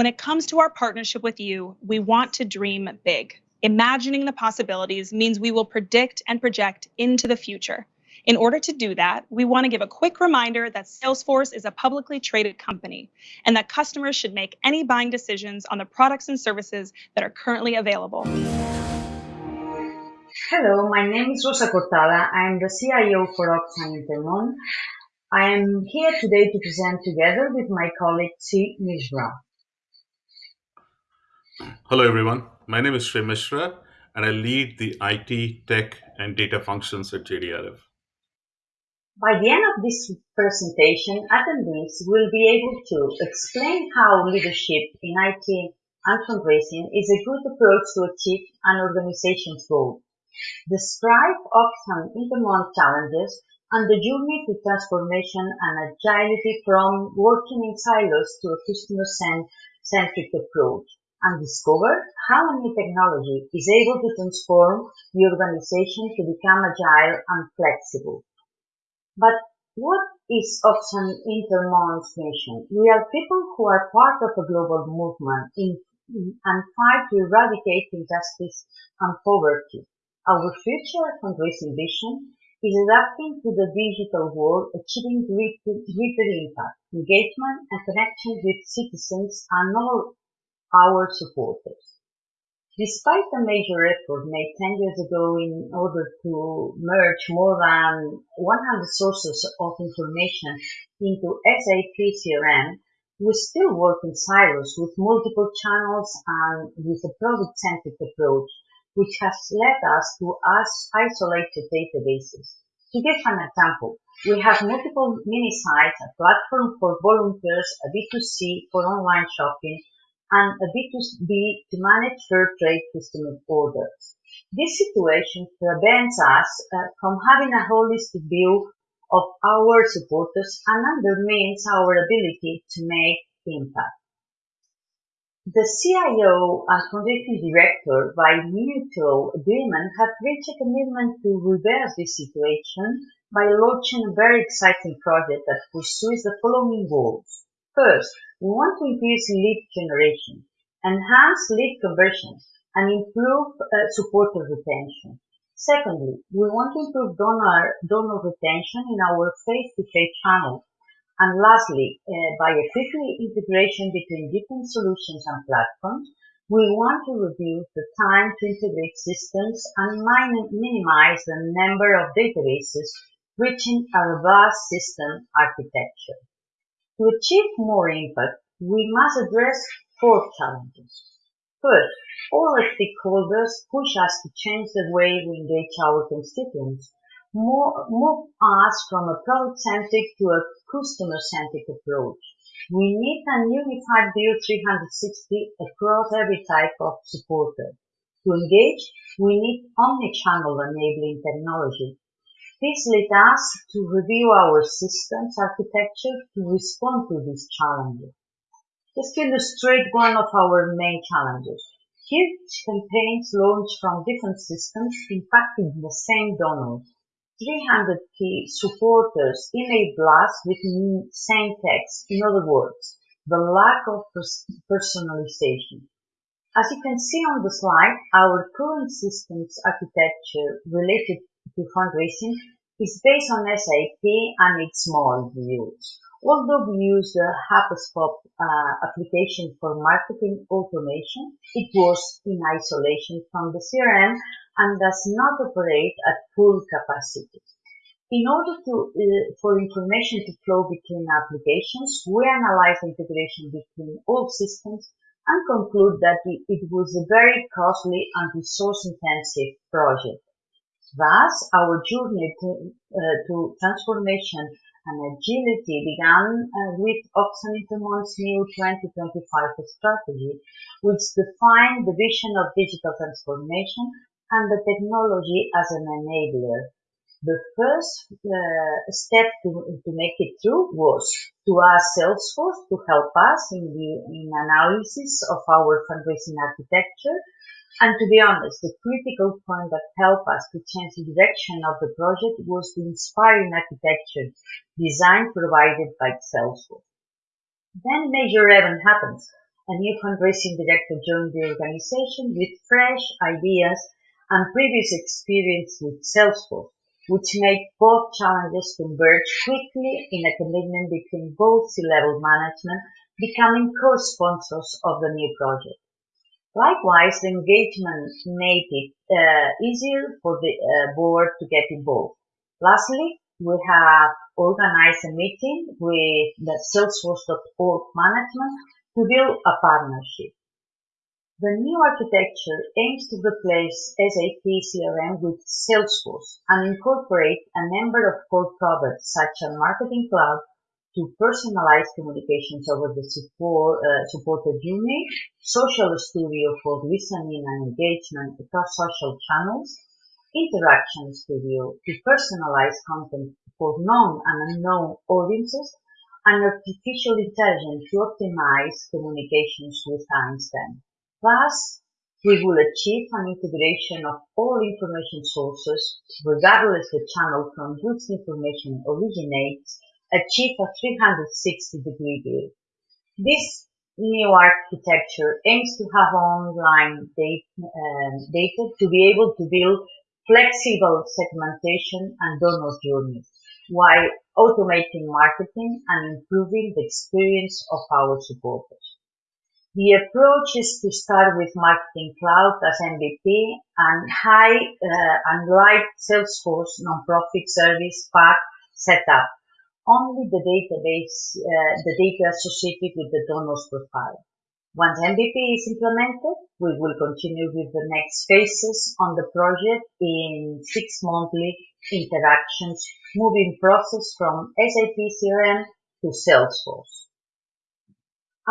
When it comes to our partnership with you, we want to dream big. Imagining the possibilities means we will predict and project into the future. In order to do that, we want to give a quick reminder that Salesforce is a publicly traded company and that customers should make any buying decisions on the products and services that are currently available. Hello, my name is Rosa Cortada. I am the CIO for Oxfam Intermon. I am here today to present together with my colleague Sri Mishra. Hello, everyone. My name is Sri Mishra, and I lead the IT, tech, and data functions at JDRF. By the end of this presentation, attendees will be able to explain how leadership in IT and fundraising is a good approach to achieve an organization's goal describe Oxfam Intermon challenges and the journey to transformation and agility from working in silos to a customer-centric approach, and discover how new technology is able to transform the organization to become agile and flexible. But what is Oxfam Intermon's mission? We are people who are part of a global movement in, and fight to eradicate injustice and poverty. Our future fundraising vision is adapting to the digital world, achieving greater, impact, engagement, and connection with citizens and all our supporters. Despite the major effort made 10 years ago in order to merge more than 100 sources of information into SAP CRM, we still work in silos with multiple channels and with a product-centric approach which has led us to us isolated databases. To give an example, we have multiple mini sites, a platform for volunteers, a B2C for online shopping, and a B2B to manage fair trade customer orders. This situation prevents us uh, from having a holistic view of our supporters and undermines our ability to make impact. The CIO and Foundation Director, by mutual agreement, have reached a commitment to reverse this situation by launching a very exciting project that pursues the following goals. First, we want to increase lead generation, enhance lead conversion, and improve uh, supporter retention. Secondly, we want to improve donor, donor retention in our face-to-face channels and lastly, uh, by quicker integration between different solutions and platforms, we want to reduce the time to integrate systems and minimize the number of databases reaching a robust system architecture. To achieve more impact, we must address four challenges. First, all stakeholders push us to change the way we engage our constituents move us from a product-centric to a customer-centric approach. We need a unified view 360 across every type of supporter. To engage, we need omni-channel enabling technology. This led us to review our systems architecture to respond to these challenges. Just to illustrate one of our main challenges. Huge campaigns launched from different systems impacting the same donors. 300 key supporters in email blasts with same text. In other words, the lack of personalization. As you can see on the slide, our current systems architecture related to fundraising is based on SAP and its modules. Although we use the HubSpot uh, application for marketing automation, it was in isolation from the CRM and does not operate at full capacity. In order to, uh, for information to flow between applications, we analyze integration between all systems and conclude that it was a very costly and resource-intensive project. Thus, our journey to, uh, to transformation and agility began uh, with Oxfam Intermon's new 2025 strategy, which defined the vision of digital transformation and the technology as an enabler. The first uh, step to, to make it true was to ask Salesforce to help us in the in analysis of our fundraising architecture. And to be honest, the critical point that helped us to change the direction of the project was the inspiring architecture design provided by Salesforce. Then major event happens. a new fundraising director joined the organization with fresh ideas and previous experience with Salesforce, which made both challenges converge quickly in a commitment between both C-level management becoming co-sponsors of the new project. Likewise, the engagement made it uh, easier for the uh, board to get involved. Lastly, we have organized a meeting with the Salesforce.org management to build a partnership. The new architecture aims to replace SAP CRM with Salesforce and incorporate a number of core products such as Marketing Cloud to personalize communications over the support, uh, supported unit, Social Studio for listening and engagement across social channels, Interaction Studio to personalize content for known and unknown audiences, and artificial intelligence to optimize communications with Einstein. Thus, we will achieve an integration of all information sources, regardless the channel from which information originates, achieve a 360 degree view. This new architecture aims to have online data, um, data to be able to build flexible segmentation and donor journeys while automating marketing and improving the experience of our supporters. The approach is to start with Marketing Cloud as MVP and high uh, and light Salesforce nonprofit service pack setup. Only the database, uh, the data associated with the donor's profile. Once MVP is implemented, we will continue with the next phases on the project in six monthly interactions, moving process from SAP CRM to Salesforce.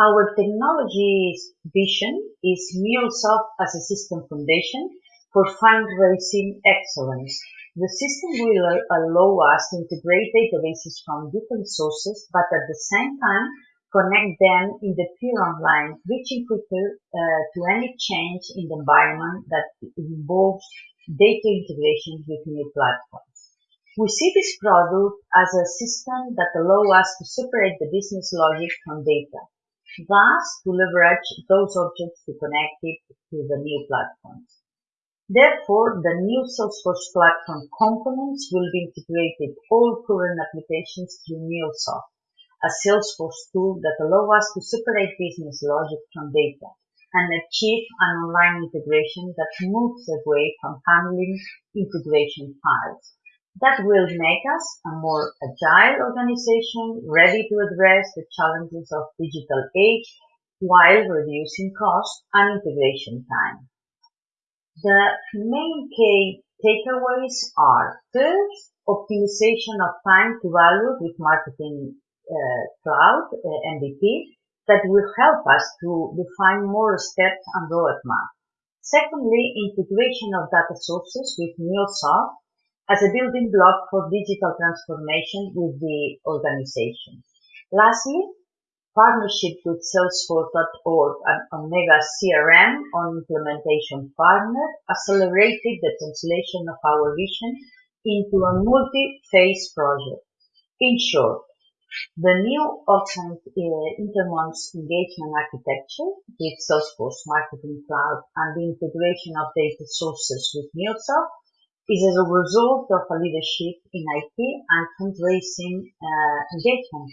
Our technology vision is MuleSoft as a system foundation for fundraising excellence. The system will allow us to integrate databases from different sources, but at the same time connect them in the pure online, reaching quicker uh, to any change in the environment that involves data integration with new platforms. We see this product as a system that allows us to separate the business logic from data, thus to leverage those objects to connect it to the new platforms. Therefore, the new Salesforce platform components will be integrated all current applications through MuleSoft a Salesforce tool that allows us to separate business logic from data and achieve an online integration that moves away from handling integration files. That will make us a more agile organization ready to address the challenges of digital age while reducing cost and integration time. The main key takeaways are first, optimization of time to value with marketing uh, cloud, uh, MVP, that will help us to define more steps and roadmap. Secondly, integration of data sources with MuleSoft as a building block for digital transformation with the organization. Lastly, partnership with Salesforce.org and Omega CRM on implementation partner accelerated the translation of our vision into a multi-phase project. In short, the new Oxent uh, engagement architecture with Salesforce Marketing Cloud and the integration of data sources with MuleSoft is as a result of a leadership in IT and fundraising uh, engagement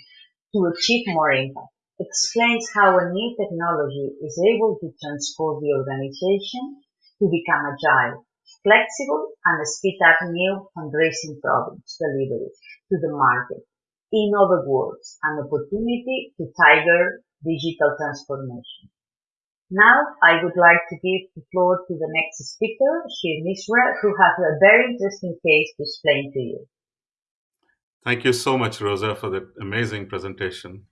to achieve more impact. Explains how a new technology is able to transform the organization to become agile, flexible, and speed up new fundraising products delivery to the market in other words, an opportunity to tiger digital transformation. Now, I would like to give the floor to the next speaker, Sri Mishra, who has a very interesting case to explain to you. Thank you so much, Rosa, for that amazing presentation.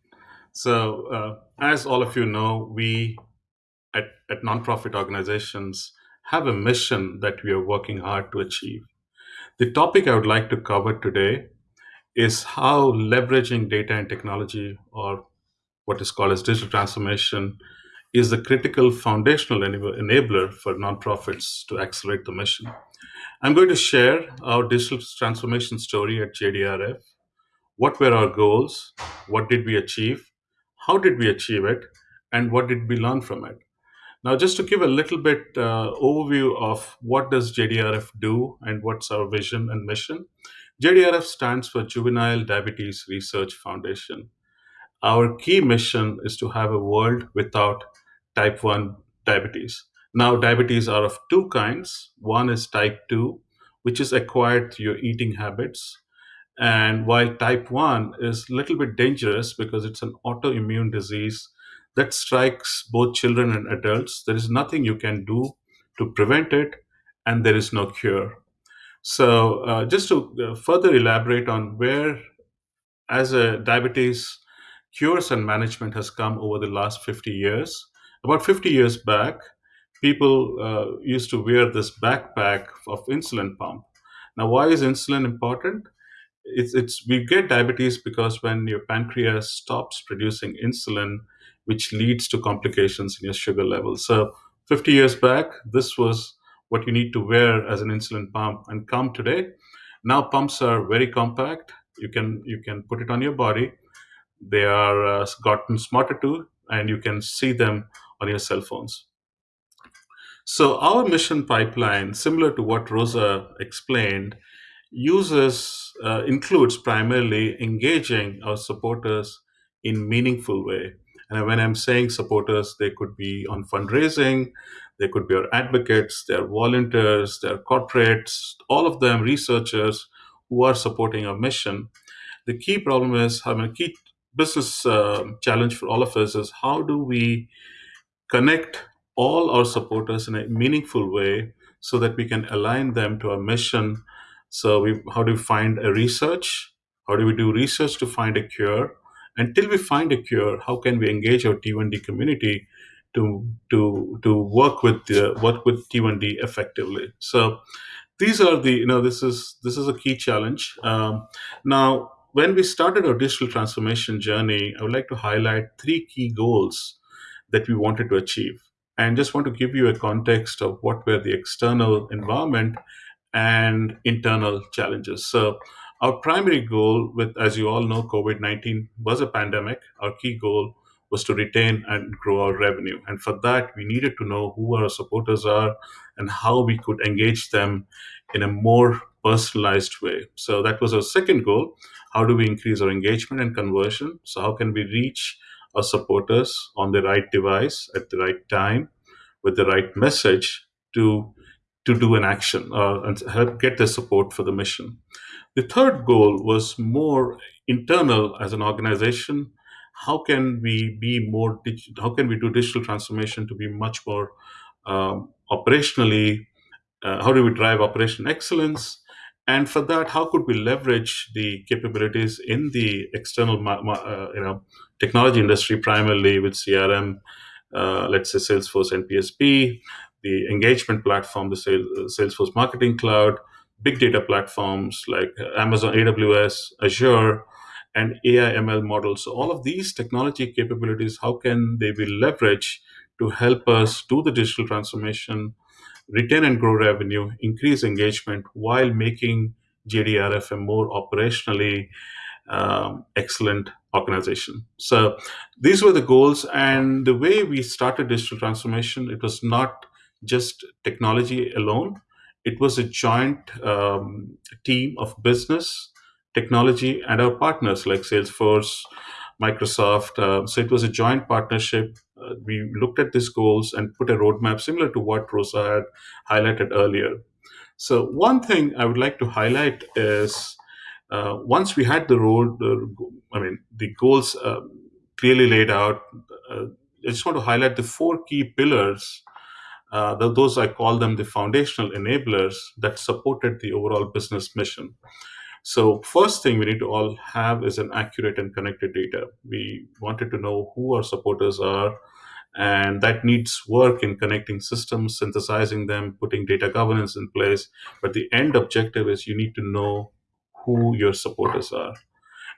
So, uh, as all of you know, we at, at nonprofit organizations have a mission that we are working hard to achieve. The topic I would like to cover today is how leveraging data and technology, or what is called as digital transformation, is the critical foundational enabler for nonprofits to accelerate the mission. I'm going to share our digital transformation story at JDRF. What were our goals? What did we achieve? How did we achieve it? and what did we learn from it. Now, just to give a little bit uh, overview of what does JDRF do and what's our vision and mission. JDRF stands for Juvenile Diabetes Research Foundation. Our key mission is to have a world without type 1 diabetes. Now, diabetes are of two kinds. One is type 2, which is acquired through your eating habits. And while type 1 is a little bit dangerous because it's an autoimmune disease that strikes both children and adults, there is nothing you can do to prevent it, and there is no cure. So, uh, just to uh, further elaborate on where, as a diabetes cures and management has come over the last 50 years, about 50 years back, people uh, used to wear this backpack of insulin pump. Now, why is insulin important? It's, it's we get diabetes because when your pancreas stops producing insulin, which leads to complications in your sugar level. So, 50 years back, this was what you need to wear as an insulin pump and come today now pumps are very compact you can you can put it on your body they are uh, gotten smarter too and you can see them on your cell phones so our mission pipeline similar to what rosa explained uses uh, includes primarily engaging our supporters in meaningful way and when i'm saying supporters they could be on fundraising they could be our advocates, they're volunteers, they're corporates, all of them researchers who are supporting our mission. The key problem is, I mean, key business uh, challenge for all of us is how do we connect all our supporters in a meaningful way so that we can align them to our mission. So, we, how do we find a research? How do we do research to find a cure? Until we find a cure, how can we engage our T1D community to to to work with the, work with T1D effectively. So these are the you know this is this is a key challenge. Um, now, when we started our digital transformation journey, I would like to highlight three key goals that we wanted to achieve, and just want to give you a context of what were the external environment and internal challenges. So. Our primary goal with, as you all know, COVID 19 was a pandemic. Our key goal was to retain and grow our revenue. And for that, we needed to know who our supporters are and how we could engage them in a more personalized way. So that was our second goal. How do we increase our engagement and conversion? So, how can we reach our supporters on the right device at the right time with the right message to, to do an action uh, and help get the support for the mission? The third goal was more internal as an organization how can we be more how can we do digital transformation to be much more um, operationally uh, how do we drive operation excellence and for that how could we leverage the capabilities in the external uh, you know technology industry primarily with crm uh, let's say salesforce npsp the engagement platform the salesforce marketing cloud big data platforms like amazon aws azure and AI ML models. So all of these technology capabilities, how can they be leveraged to help us do the digital transformation, retain and grow revenue, increase engagement while making JDRF a more operationally um, excellent organization. So these were the goals. And the way we started digital transformation, it was not just technology alone. It was a joint um, team of business, technology and our partners like Salesforce, Microsoft. Uh, so it was a joint partnership. Uh, we looked at these goals and put a roadmap similar to what Rosa had highlighted earlier. So one thing I would like to highlight is uh, once we had the road, I mean the goals uh, clearly laid out. Uh, I just want to highlight the four key pillars. Uh, those I call them the foundational enablers that supported the overall business mission. So first thing we need to all have is an accurate and connected data. We wanted to know who our supporters are, and that needs work in connecting systems, synthesizing them, putting data governance in place. But the end objective is you need to know who your supporters are.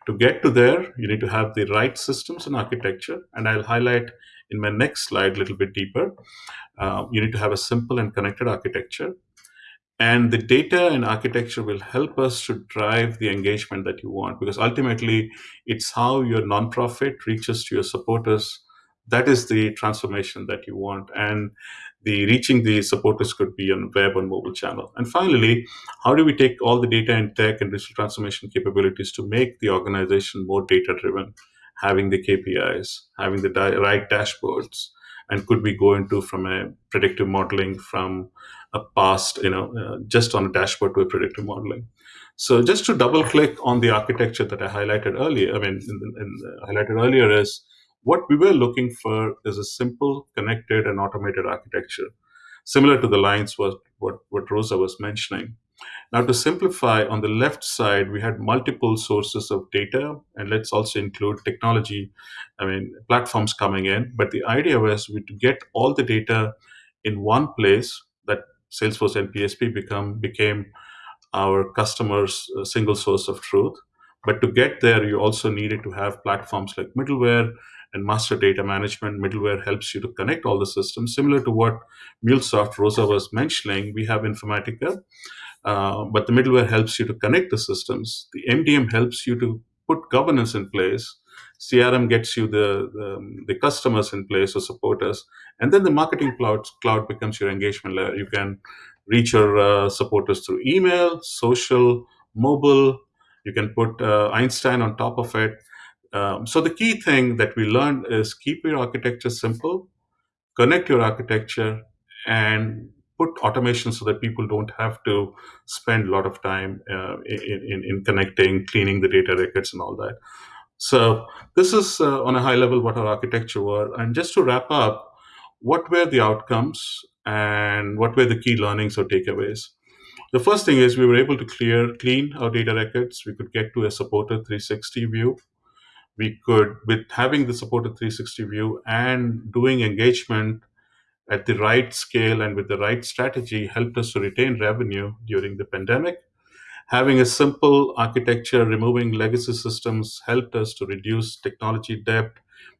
To get to there, you need to have the right systems and architecture, and I'll highlight in my next slide a little bit deeper. Uh, you need to have a simple and connected architecture and the data and architecture will help us to drive the engagement that you want because ultimately it's how your nonprofit reaches to your supporters that is the transformation that you want. And the reaching the supporters could be on web and mobile channel. And finally, how do we take all the data and tech and digital transformation capabilities to make the organization more data driven, having the KPIs, having the right dashboards, and could we go into from a predictive modeling from a past, you know, uh, just on a dashboard to a predictive modeling. So just to double click on the architecture that I highlighted earlier, I mean, in, in, uh, highlighted earlier is what we were looking for is a simple, connected, and automated architecture, similar to the lines was what, what Rosa was mentioning. Now, to simplify, on the left side, we had multiple sources of data, and let's also include technology, I mean, platforms coming in. But the idea was we to get all the data in one place that Salesforce NPSP become became our customers' uh, single source of truth. But to get there, you also needed to have platforms like middleware and master data management. Middleware helps you to connect all the systems, similar to what MuleSoft Rosa was mentioning. We have Informatica, uh, but the middleware helps you to connect the systems. The MDM helps you to put governance in place. CRM gets you the, the, the customers in place or supporters, and then the marketing cloud cloud becomes your engagement layer. You can reach your uh, supporters through email, social, mobile. You can put uh, Einstein on top of it. Um, so the key thing that we learned is keep your architecture simple, connect your architecture, and put automation so that people don't have to spend a lot of time uh, in, in, in, connecting, cleaning the data records, and all that. So this is uh, on a high level what our architecture were. And just to wrap up, what were the outcomes and what were the key learnings or takeaways? The first thing is we were able to clear, clean our data records. We could get to a supported 360 view. We could, with having the supported 360 view and doing engagement at the right scale and with the right strategy, helped us to retain revenue during the pandemic. Having a simple architecture, removing legacy systems, helped us to reduce technology debt,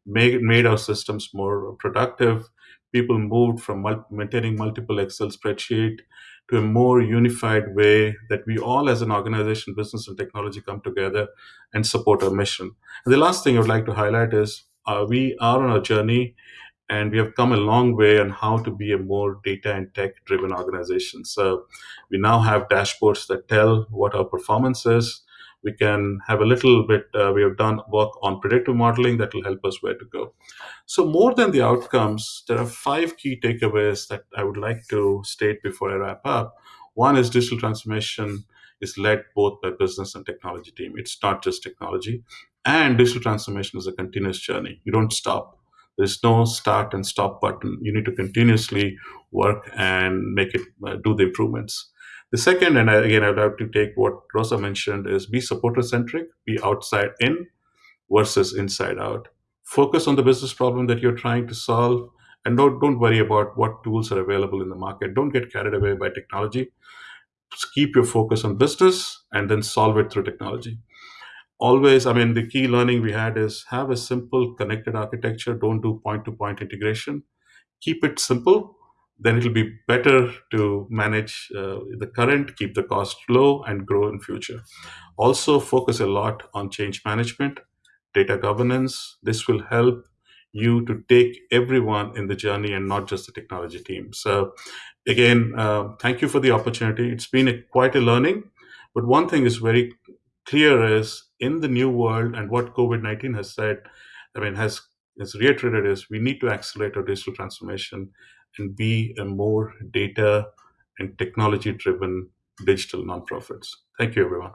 made, made our systems more productive, people moved from maintaining multiple Excel spreadsheet to a more unified way that we all as an organization, business and technology come together and support our mission. And the last thing I would like to highlight is uh, we are on a journey and we have come a long way on how to be a more data and tech driven organization. So we now have dashboards that tell what our performance is. We can have a little bit, uh, we have done work on predictive modeling that will help us where to go. So, more than the outcomes, there are five key takeaways that I would like to state before I wrap up. One is digital transformation is led both by business and technology team. It's not just technology. And digital transformation is a continuous journey. You don't stop. There's no start and stop button. You need to continuously work and make it uh, do the improvements. The second, and again, I'd like to take what Rosa mentioned, is be supporter centric, be outside in versus inside out. Focus on the business problem that you're trying to solve and don't, don't worry about what tools are available in the market. Don't get carried away by technology. Just keep your focus on business and then solve it through technology. Always i mean the key learning we had is have a simple connected architecture. Don't do point to point integration. Keep it simple then it'll be better to manage uh, the current keep the cost low and grow in future also focus a lot on change management data governance. This will help you to take everyone in the journey and not just the technology team. So, again, uh, thank you for the opportunity. It's been a, quite a learning, but one thing is very clear is in the new world and what COVID 19 has said, I mean, has, has reiterated is we need to accelerate our digital transformation and be a more data and technology driven digital nonprofits. Thank you, everyone.